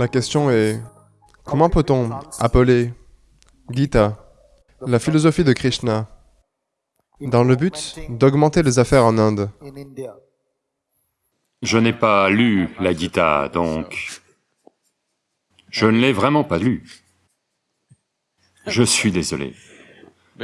La question est, comment peut-on appeler Gita la philosophie de Krishna dans le but d'augmenter les affaires en Inde? Je n'ai pas lu la Gita, donc je ne l'ai vraiment pas lu. Je suis désolé.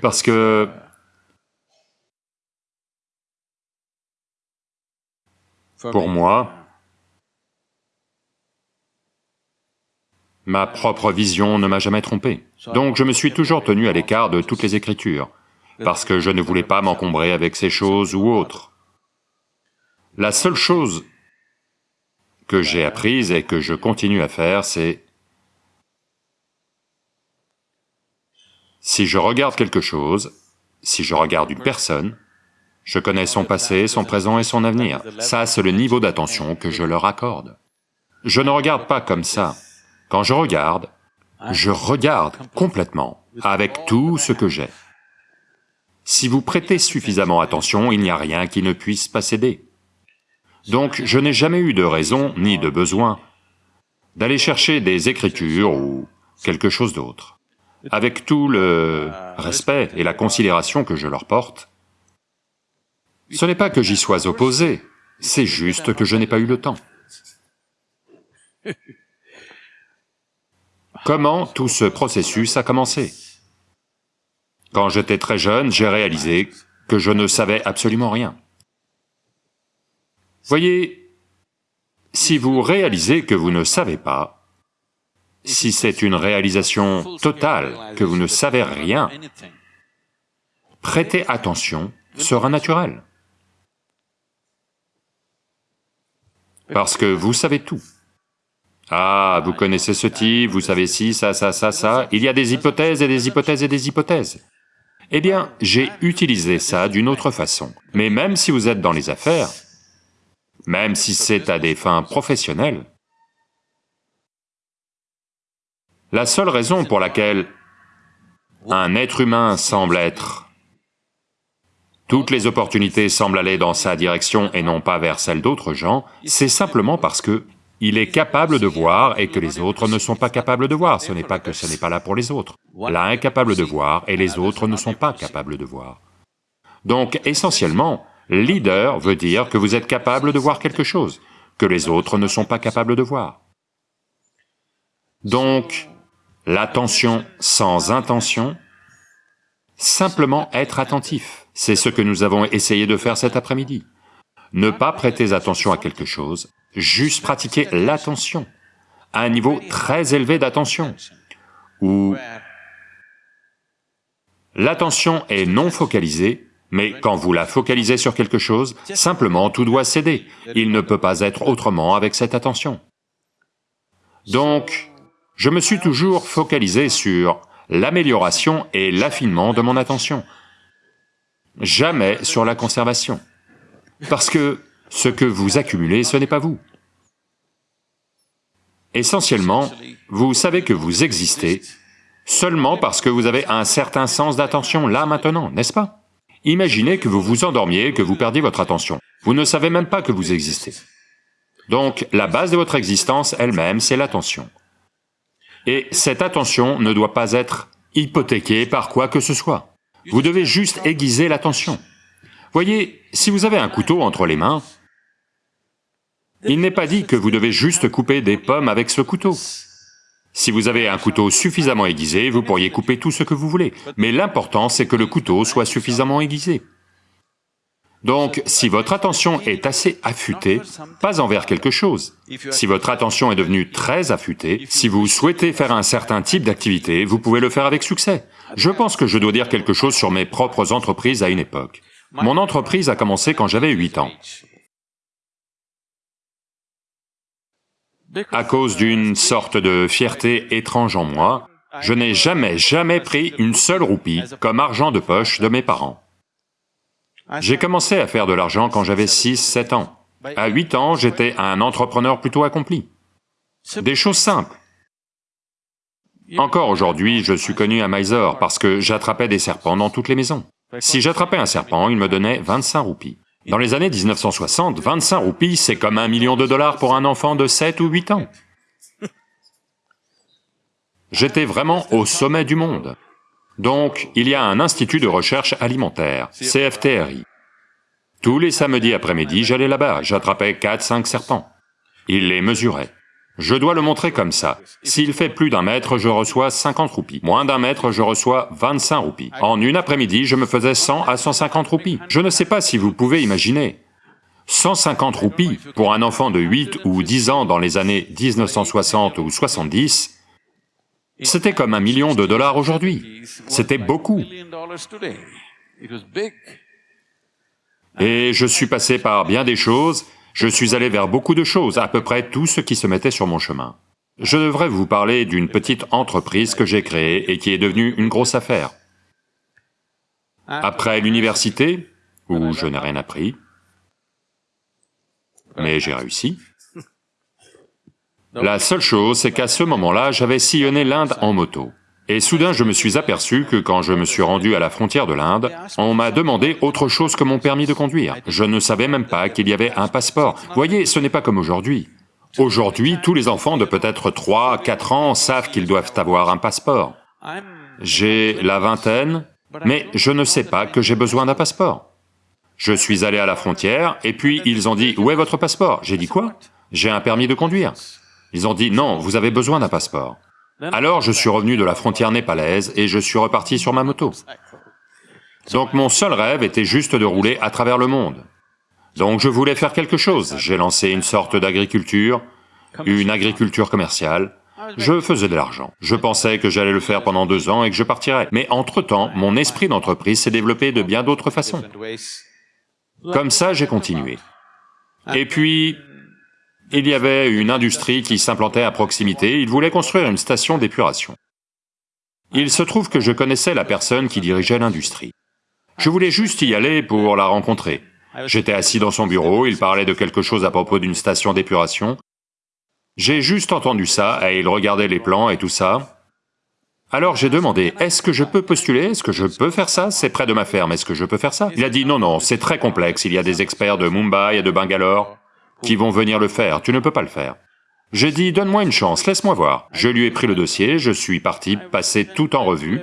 Parce que pour moi, ma propre vision ne m'a jamais trompé. Donc je me suis toujours tenu à l'écart de toutes les écritures, parce que je ne voulais pas m'encombrer avec ces choses ou autres. La seule chose que j'ai apprise et que je continue à faire, c'est Si je regarde quelque chose, si je regarde une personne, je connais son passé, son présent et son avenir. Ça, c'est le niveau d'attention que je leur accorde. Je ne regarde pas comme ça. Quand je regarde, je regarde complètement, avec tout ce que j'ai. Si vous prêtez suffisamment attention, il n'y a rien qui ne puisse pas céder. Donc je n'ai jamais eu de raison ni de besoin d'aller chercher des écritures ou quelque chose d'autre avec tout le respect et la considération que je leur porte, ce n'est pas que j'y sois opposé, c'est juste que je n'ai pas eu le temps. Comment tout ce processus a commencé? Quand j'étais très jeune, j'ai réalisé que je ne savais absolument rien. Voyez, si vous réalisez que vous ne savez pas, si c'est une réalisation totale, que vous ne savez rien, prêter attention sera naturel. Parce que vous savez tout. Ah, vous connaissez ce type, vous savez ci, ça, ça, ça, ça, il y a des hypothèses et des hypothèses et des hypothèses. Eh bien, j'ai utilisé ça d'une autre façon. Mais même si vous êtes dans les affaires, même si c'est à des fins professionnelles, La seule raison pour laquelle un être humain semble être... Toutes les opportunités semblent aller dans sa direction et non pas vers celle d'autres gens, c'est simplement parce que il est capable de voir et que les autres ne sont pas capables de voir, ce n'est pas que ce n'est pas là pour les autres. L'un est capable de voir et les autres ne sont pas capables de voir. Donc essentiellement, leader veut dire que vous êtes capable de voir quelque chose, que les autres ne sont pas capables de voir. Donc, l'attention sans intention, simplement être attentif. C'est ce que nous avons essayé de faire cet après-midi. Ne pas prêter attention à quelque chose, juste pratiquer l'attention, à un niveau très élevé d'attention, où l'attention est non focalisée, mais quand vous la focalisez sur quelque chose, simplement tout doit céder, il ne peut pas être autrement avec cette attention. Donc, je me suis toujours focalisé sur l'amélioration et l'affinement de mon attention, jamais sur la conservation. Parce que ce que vous accumulez, ce n'est pas vous. Essentiellement, vous savez que vous existez seulement parce que vous avez un certain sens d'attention là maintenant, n'est-ce pas? Imaginez que vous vous endormiez, que vous perdiez votre attention. Vous ne savez même pas que vous existez. Donc, la base de votre existence elle-même, c'est l'attention. Et cette attention ne doit pas être hypothéquée par quoi que ce soit. Vous devez juste aiguiser l'attention. Voyez, si vous avez un couteau entre les mains, il n'est pas dit que vous devez juste couper des pommes avec ce couteau. Si vous avez un couteau suffisamment aiguisé, vous pourriez couper tout ce que vous voulez, mais l'important c'est que le couteau soit suffisamment aiguisé. Donc, si votre attention est assez affûtée, pas envers quelque chose, si votre attention est devenue très affûtée, si vous souhaitez faire un certain type d'activité, vous pouvez le faire avec succès. Je pense que je dois dire quelque chose sur mes propres entreprises à une époque. Mon entreprise a commencé quand j'avais 8 ans. À cause d'une sorte de fierté étrange en moi, je n'ai jamais, jamais pris une seule roupie comme argent de poche de mes parents. J'ai commencé à faire de l'argent quand j'avais 6-7 ans. À 8 ans, j'étais un entrepreneur plutôt accompli. Des choses simples. Encore aujourd'hui, je suis connu à Mysore parce que j'attrapais des serpents dans toutes les maisons. Si j'attrapais un serpent, il me donnait 25 roupies. Dans les années 1960, 25 roupies, c'est comme un million de dollars pour un enfant de 7 ou 8 ans. J'étais vraiment au sommet du monde. Donc, il y a un institut de recherche alimentaire, CFTRI. Tous les samedis après-midi, j'allais là-bas, j'attrapais 4-5 serpents. Il les mesurait. Je dois le montrer comme ça. S'il fait plus d'un mètre, je reçois 50 roupies. Moins d'un mètre, je reçois 25 roupies. En une après-midi, je me faisais 100 à 150 roupies. Je ne sais pas si vous pouvez imaginer. 150 roupies pour un enfant de 8 ou 10 ans dans les années 1960 ou 70, c'était comme un million de dollars aujourd'hui. C'était beaucoup. Et je suis passé par bien des choses, je suis allé vers beaucoup de choses, à peu près tout ce qui se mettait sur mon chemin. Je devrais vous parler d'une petite entreprise que j'ai créée et qui est devenue une grosse affaire. Après l'université, où je n'ai rien appris, mais j'ai réussi, la seule chose, c'est qu'à ce moment-là, j'avais sillonné l'Inde en moto. Et soudain, je me suis aperçu que quand je me suis rendu à la frontière de l'Inde, on m'a demandé autre chose que mon permis de conduire. Je ne savais même pas qu'il y avait un passeport. Voyez, ce n'est pas comme aujourd'hui. Aujourd'hui, tous les enfants de peut-être 3, 4 ans savent qu'ils doivent avoir un passeport. J'ai la vingtaine, mais je ne sais pas que j'ai besoin d'un passeport. Je suis allé à la frontière, et puis ils ont dit « Où est votre passeport ?» J'ai dit « Quoi ?»« J'ai un permis de conduire. » Ils ont dit « Non, vous avez besoin d'un passeport. » Alors je suis revenu de la frontière népalaise et je suis reparti sur ma moto. Donc mon seul rêve était juste de rouler à travers le monde. Donc je voulais faire quelque chose, j'ai lancé une sorte d'agriculture, une agriculture commerciale, je faisais de l'argent. Je pensais que j'allais le faire pendant deux ans et que je partirais. Mais entre-temps, mon esprit d'entreprise s'est développé de bien d'autres façons. Comme ça, j'ai continué. Et puis, il y avait une industrie qui s'implantait à proximité, ils voulaient construire une station d'épuration. Il se trouve que je connaissais la personne qui dirigeait l'industrie. Je voulais juste y aller pour la rencontrer. J'étais assis dans son bureau, il parlait de quelque chose à propos d'une station d'épuration. J'ai juste entendu ça, et il regardait les plans et tout ça. Alors j'ai demandé, est-ce que je peux postuler, est-ce que je peux faire ça, c'est près de ma ferme, est-ce que je peux faire ça? Il a dit, non, non, c'est très complexe, il y a des experts de Mumbai et de Bangalore, qui vont venir le faire, tu ne peux pas le faire. J'ai dit, donne-moi une chance, laisse-moi voir. Je lui ai pris le dossier, je suis parti passer tout en revue.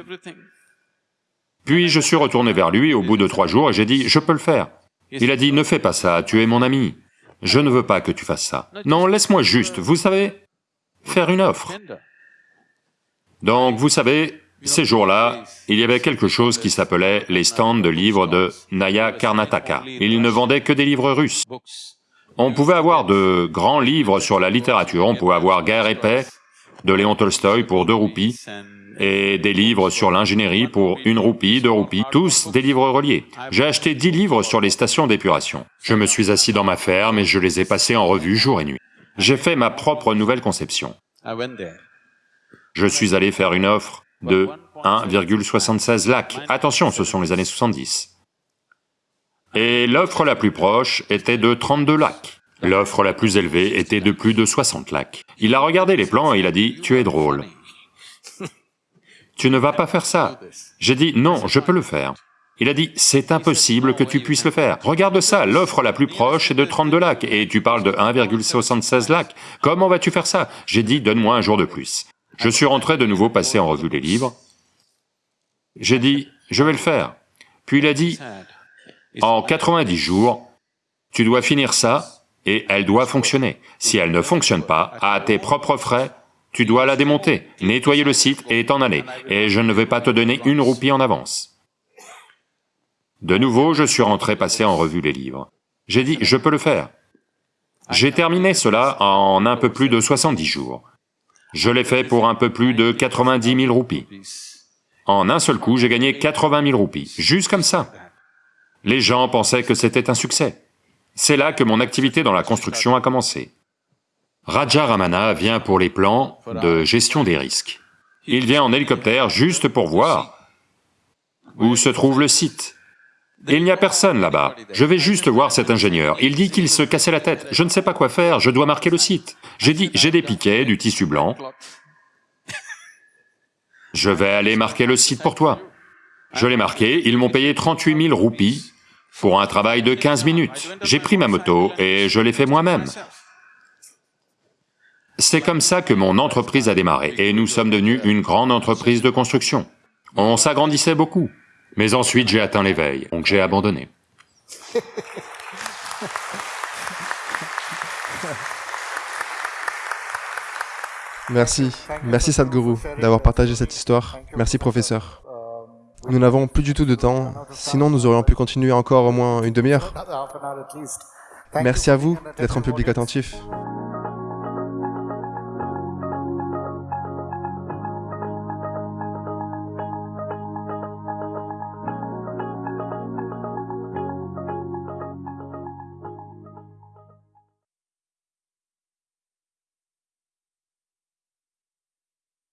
Puis je suis retourné vers lui au bout de trois jours et j'ai dit, je peux le faire. Il a dit, ne fais pas ça, tu es mon ami. Je ne veux pas que tu fasses ça. Non, laisse-moi juste, vous savez, faire une offre. Donc, vous savez, ces jours-là, il y avait quelque chose qui s'appelait les stands de livres de Naya Karnataka. Ils ne vendaient que des livres russes. On pouvait avoir de grands livres sur la littérature, on pouvait avoir Guerre et paix de Léon Tolstoï pour deux roupies, et des livres sur l'ingénierie pour une roupie, deux roupies, tous des livres reliés. J'ai acheté dix livres sur les stations d'épuration. Je me suis assis dans ma ferme et je les ai passés en revue jour et nuit. J'ai fait ma propre nouvelle conception. Je suis allé faire une offre de 1,76 lacs. Attention, ce sont les années 70. Et l'offre la plus proche était de 32 lacs. L'offre la plus élevée était de plus de 60 lacs. Il a regardé les plans et il a dit, tu es drôle. Tu ne vas pas faire ça. J'ai dit, non, je peux le faire. Il a dit, c'est impossible que tu puisses le faire. Regarde ça, l'offre la plus proche est de 32 lacs, et tu parles de 1,76 lacs. Comment vas-tu faire ça? J'ai dit, donne-moi un jour de plus. Je suis rentré de nouveau passer en revue les livres. J'ai dit, je vais le faire. Puis il a dit, en 90 jours, tu dois finir ça et elle doit fonctionner. Si elle ne fonctionne pas, à tes propres frais, tu dois la démonter, nettoyer le site et t'en aller, et je ne vais pas te donner une roupie en avance. De nouveau, je suis rentré passer en revue les livres. J'ai dit, je peux le faire. J'ai terminé cela en un peu plus de 70 jours. Je l'ai fait pour un peu plus de 90 000 roupies. En un seul coup, j'ai gagné 80 000 roupies, juste comme ça. Les gens pensaient que c'était un succès. C'est là que mon activité dans la construction a commencé. Raja Ramana vient pour les plans de gestion des risques. Il vient en hélicoptère juste pour voir où se trouve le site. Il n'y a personne là-bas, je vais juste voir cet ingénieur. Il dit qu'il se cassait la tête, je ne sais pas quoi faire, je dois marquer le site. J'ai dit, j'ai des piquets, du tissu blanc. Je vais aller marquer le site pour toi. Je l'ai marqué, ils m'ont payé 38 000 roupies pour un travail de 15 minutes. J'ai pris ma moto et je l'ai fait moi-même. C'est comme ça que mon entreprise a démarré, et nous sommes devenus une grande entreprise de construction. On s'agrandissait beaucoup, mais ensuite j'ai atteint l'éveil, donc j'ai abandonné. Merci, merci Sadhguru d'avoir partagé cette histoire. Merci professeur. Nous n'avons plus du tout de temps, sinon nous aurions pu continuer encore au moins une demi-heure. Merci à vous d'être un public attentif.